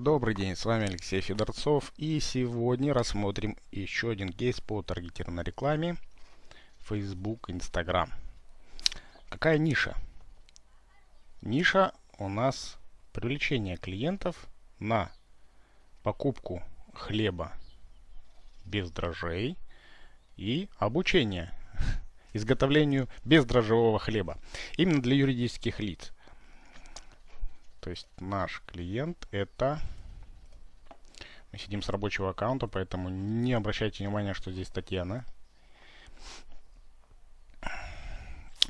Добрый день, с вами Алексей Федорцов и сегодня рассмотрим еще один кейс по таргетированной рекламе Facebook, Instagram. Какая ниша? Ниша у нас привлечение клиентов на покупку хлеба без дрожжей и обучение изготовлению бездрожжевого хлеба. Именно для юридических лиц. То есть наш клиент это... Мы сидим с рабочего аккаунта, поэтому не обращайте внимания, что здесь Татьяна.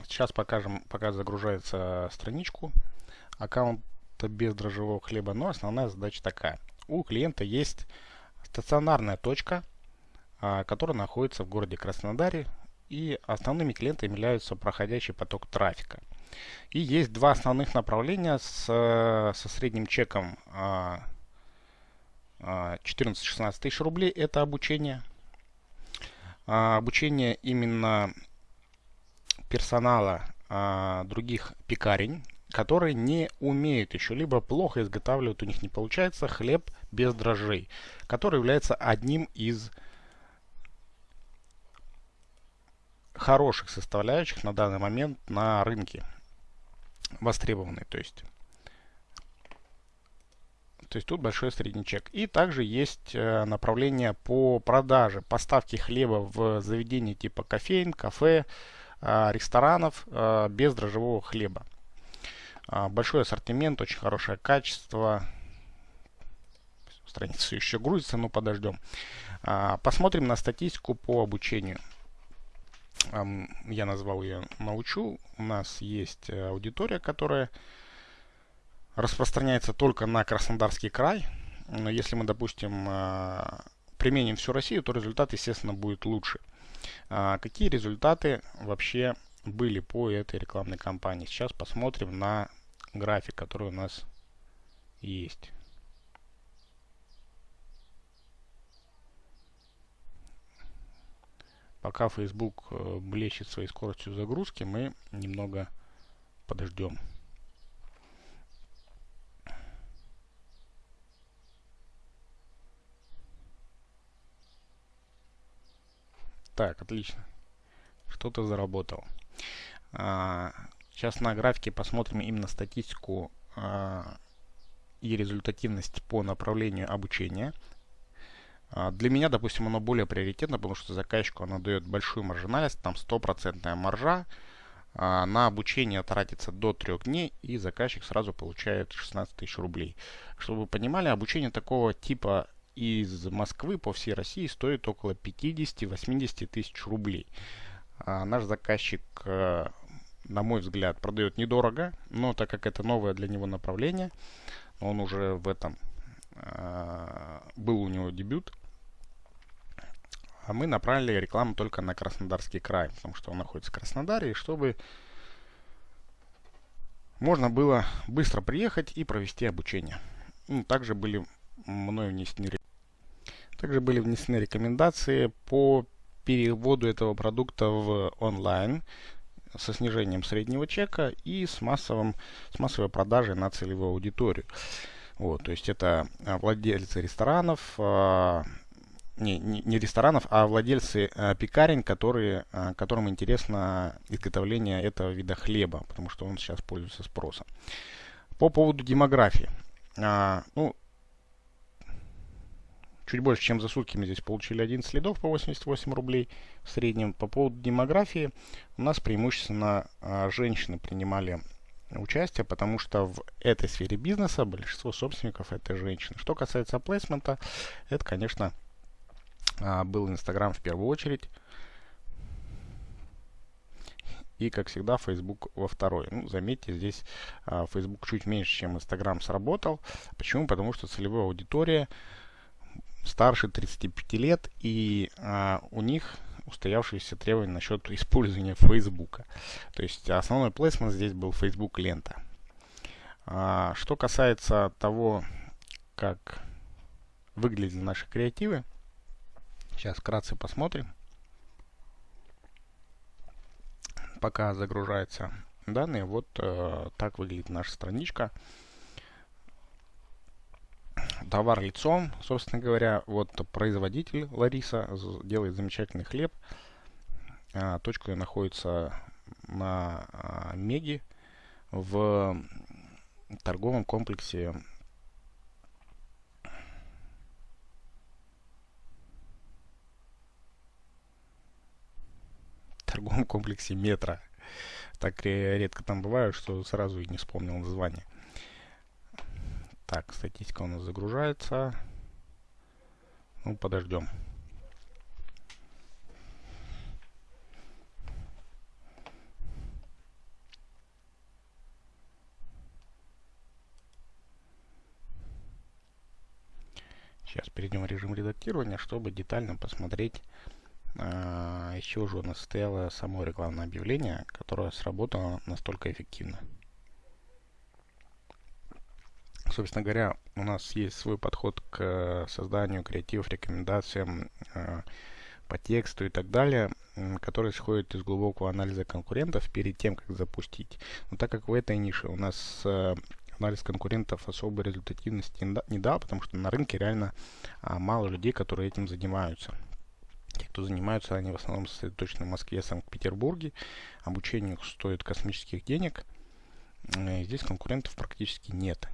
Сейчас покажем, пока загружается страничку аккаунта без дрожжевого хлеба. Но основная задача такая. У клиента есть стационарная точка, а, которая находится в городе Краснодаре. И основными клиентами являются проходящий поток трафика. И есть два основных направления с, со средним чеком 14-16 а, а, тысяч рублей. Это обучение. А, обучение именно персонала других пекарень, которые не умеют еще, либо плохо изготавливают, у них не получается хлеб без дрожжей, который является одним из хороших составляющих на данный момент на рынке востребованный. То есть, то есть тут большой средний чек. И также есть э, направление по продаже, поставки хлеба в заведения типа кофеин, кафе, э, ресторанов э, без дрожжевого хлеба. Э, большой ассортимент, очень хорошее качество. Страница еще грузится, но подождем. Э, посмотрим на статистику по обучению я назвал ее «Научу». У нас есть э, аудитория, которая распространяется только на Краснодарский край. Но если мы, допустим, э, применим всю Россию, то результат, естественно, будет лучше. А, какие результаты вообще были по этой рекламной кампании? Сейчас посмотрим на график, который у нас есть. Пока Facebook э, блещет своей скоростью загрузки, мы немного подождем. Так, отлично. Что-то заработал. А, сейчас на графике посмотрим именно статистику а, и результативность по направлению обучения. А, для меня, допустим, оно более приоритетно, потому что заказчику оно дает большую маржинальность, там стопроцентная маржа. А, на обучение тратится до трех дней, и заказчик сразу получает 16 тысяч рублей. Чтобы вы понимали, обучение такого типа из Москвы по всей России стоит около 50-80 тысяч рублей. А наш заказчик, э, на мой взгляд, продает недорого, но так как это новое для него направление, он уже в этом был у него дебют, а мы направили рекламу только на Краснодарский край, потому что он находится в Краснодаре, и чтобы можно было быстро приехать и провести обучение. Ну, также были мной внесены также были внесены рекомендации по переводу этого продукта в онлайн со снижением среднего чека и с, массовым, с массовой продажей на целевую аудиторию. Вот, то есть это владельцы ресторанов, а, не, не, ресторанов, а владельцы э, пекарен, которые, которым интересно изготовление этого вида хлеба, потому что он сейчас пользуется спросом. По поводу демографии. А, ну, чуть больше, чем за сутки мы здесь получили 11 следов по 88 рублей в среднем. По поводу демографии у нас преимущественно а, женщины принимали участие, потому что в этой сфере бизнеса большинство собственников это женщины. Что касается плейсмента, это, конечно, а, был Инстаграм в первую очередь. И, как всегда, Facebook во второй. Ну, заметьте, здесь а, Facebook чуть меньше, чем Instagram сработал. Почему? Потому что целевая аудитория старше 35 лет, и а, у них устоявшиеся требования насчет использования Facebook. То есть основной плейсмент здесь был Facebook лента. А, что касается того, как выглядели наши креативы, Сейчас вкратце посмотрим. Пока загружаются данные, вот э, так выглядит наша страничка. Товар лицом, собственно говоря. Вот производитель Лариса делает замечательный хлеб. А, точка находится на а, Меги в торговом комплексе торговом комплексе метро. Так редко там бываю, что сразу и не вспомнил название. Так, статистика у нас загружается. Ну, подождем. Сейчас перейдем в режим редактирования, чтобы детально посмотреть а, из чего же у нас состояло само рекламное объявление, которое сработало настолько эффективно. Собственно говоря, у нас есть свой подход к созданию креативов, рекомендациям э, по тексту и так далее, который исходит из глубокого анализа конкурентов перед тем, как запустить. Но так как в этой нише у нас э, анализ конкурентов особой результативности не дал, потому что на рынке реально а, мало людей, которые этим занимаются. Те, кто занимаются, они в основном сосредоточены в Москве Санкт-Петербурге. Обучение стоит космических денег. Э, здесь конкурентов практически нет.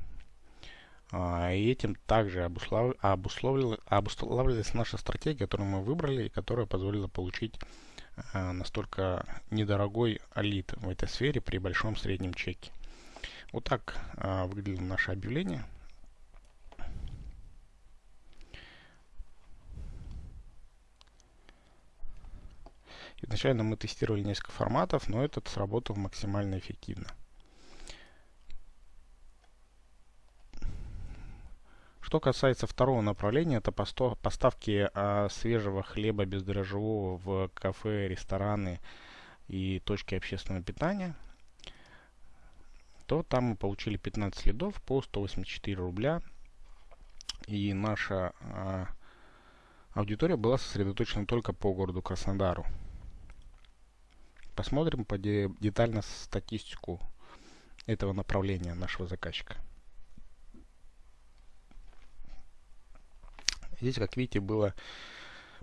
А, и этим также обуслав... обусловила... обуславливалась наша стратегия, которую мы выбрали и которая позволила получить а, настолько недорогой алит в этой сфере при большом среднем чеке. Вот так а, выглядело наше объявление. Изначально мы тестировали несколько форматов, но этот сработал максимально эффективно. Что касается второго направления, это поставки а, свежего хлеба бездрожжевого в кафе, рестораны и точки общественного питания, то там мы получили 15 следов по 184 рубля. И наша а, аудитория была сосредоточена только по городу Краснодару. Посмотрим по де детально статистику этого направления нашего заказчика. Здесь, как видите, было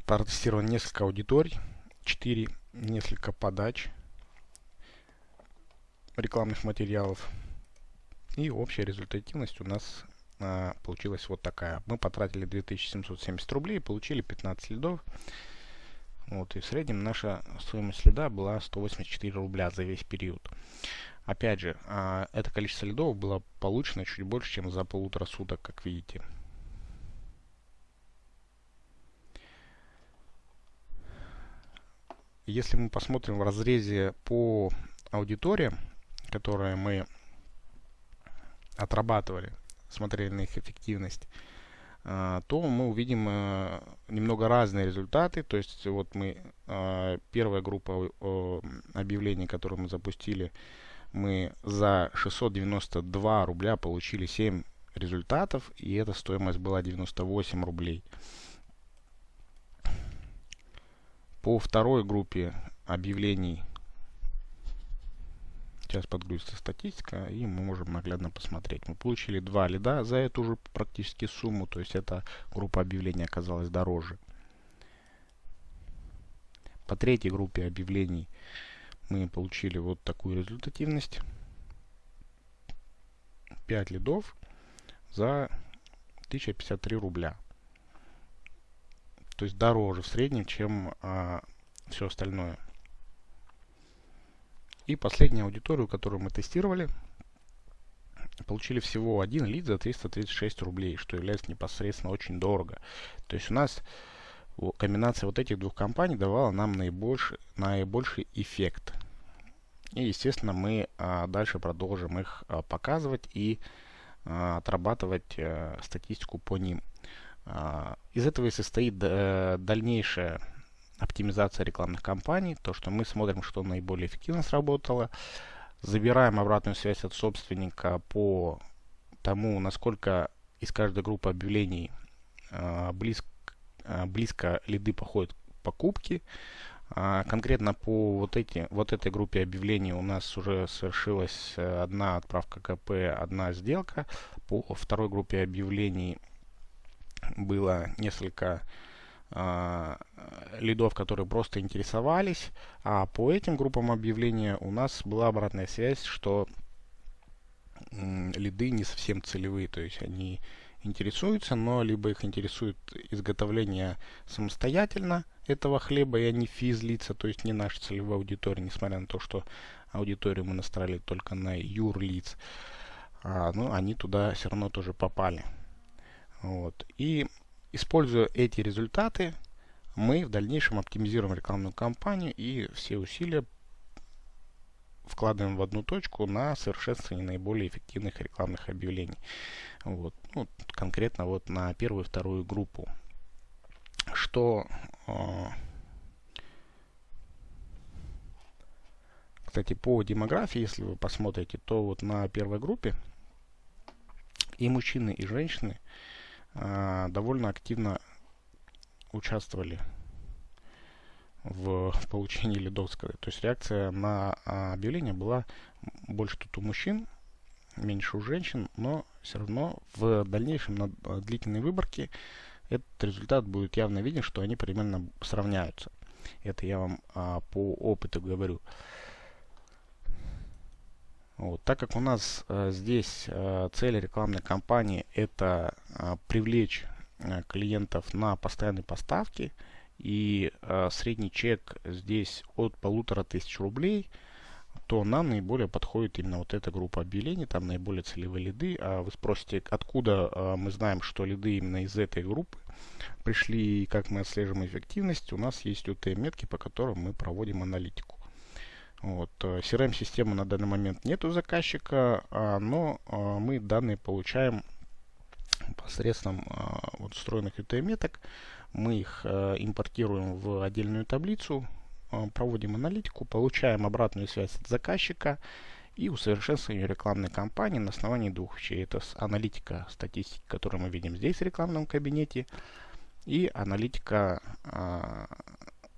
протестировано несколько аудиторий, 4, несколько подач рекламных материалов. И общая результативность у нас а, получилась вот такая. Мы потратили 2770 рублей получили 15 лидов. Вот, и в среднем наша стоимость следа была 184 рубля за весь период. Опять же, а, это количество лидов было получено чуть больше, чем за полутора суток, как видите. Если мы посмотрим в разрезе по аудиториям, которые мы отрабатывали, смотрели на их эффективность, а, то мы увидим э, немного разные результаты. То есть вот мы а, первая группа объявлений, которую мы запустили, мы за 692 рубля получили 7 результатов, и эта стоимость была 98 рублей. По второй группе объявлений сейчас подгрузится статистика, и мы можем наглядно посмотреть. Мы получили два лида за эту же практически сумму, то есть эта группа объявлений оказалась дороже. По третьей группе объявлений мы получили вот такую результативность. 5 лидов за 1053 рубля то есть дороже в среднем, чем а, все остальное. И последнюю аудиторию, которую мы тестировали, получили всего один лид за 336 рублей, что является непосредственно очень дорого. То есть у нас комбинация вот этих двух компаний давала нам наибольший, наибольший эффект. И, естественно, мы а, дальше продолжим их а, показывать и а, отрабатывать а, статистику по ним. А, из этого и состоит э, дальнейшая оптимизация рекламных кампаний, то, что мы смотрим, что наиболее эффективно сработало, забираем обратную связь от собственника по тому, насколько из каждой группы объявлений э, близко, э, близко лиды походят к покупке. А конкретно по вот, эти, вот этой группе объявлений у нас уже совершилась одна отправка КП, одна сделка. По второй группе объявлений было несколько э, лидов, которые просто интересовались, а по этим группам объявления у нас была обратная связь, что э, лиды не совсем целевые, то есть они интересуются, но либо их интересует изготовление самостоятельно этого хлеба, и они физлица, то есть не наша целевая аудитория, несмотря на то, что аудиторию мы настроили только на юрлиц, а, ну, они туда все равно тоже попали. Вот. И используя эти результаты, мы в дальнейшем оптимизируем рекламную кампанию и все усилия вкладываем в одну точку на совершенствование наиболее эффективных рекламных объявлений. Вот. Ну, конкретно вот на первую и вторую группу. Что э, кстати, по демографии, если вы посмотрите, то вот на первой группе и мужчины, и женщины довольно активно участвовали в, в получении лидов. То есть реакция на а, объявление была больше тут у мужчин, меньше у женщин, но все равно в дальнейшем на а, длительной выборке этот результат будет явно виден, что они примерно сравняются. Это я вам а, по опыту говорю. Вот, так как у нас а, здесь а, цель рекламной кампании это а, привлечь а, клиентов на постоянные поставки, и э, средний чек здесь от полутора тысяч рублей, то нам наиболее подходит именно вот эта группа объявлений, там наиболее целевые лиды. А вы спросите, откуда э, мы знаем, что лиды именно из этой группы пришли и как мы отслеживаем эффективность. У нас есть UTM-метки, по которым мы проводим аналитику. Вот. CRM-системы на данный момент нет у заказчика, а, но а, мы данные получаем посредством а, вот встроенных UTM-меток. Мы их э, импортируем в отдельную таблицу, э, проводим аналитику, получаем обратную связь от заказчика и усовершенствуем рекламной кампании на основании двух вещей. Это аналитика статистики, которую мы видим здесь в рекламном кабинете, и аналитика э,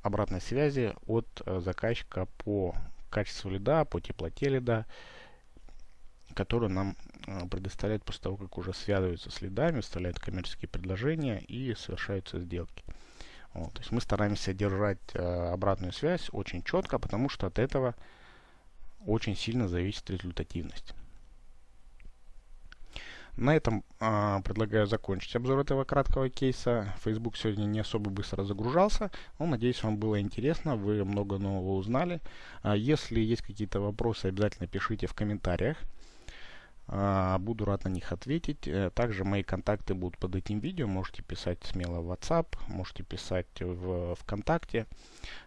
обратной связи от э, заказчика по качеству лида, по теплоте лида, которую нам э, предоставляет после того, как уже связываются с лидами, вставляют коммерческие предложения и совершаются сделки. Вот, то есть мы стараемся держать э, обратную связь очень четко, потому что от этого очень сильно зависит результативность. На этом э, предлагаю закончить обзор этого краткого кейса. Facebook сегодня не особо быстро загружался, но надеюсь вам было интересно, вы много нового узнали. А если есть какие-то вопросы, обязательно пишите в комментариях. А, буду рад на них ответить. Э, также мои контакты будут под этим видео. Можете писать смело в WhatsApp, можете писать в ВКонтакте.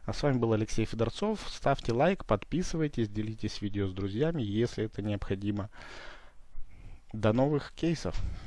А с вами был Алексей Федорцов. Ставьте лайк, подписывайтесь, делитесь видео с друзьями, если это необходимо. До новых кейсов!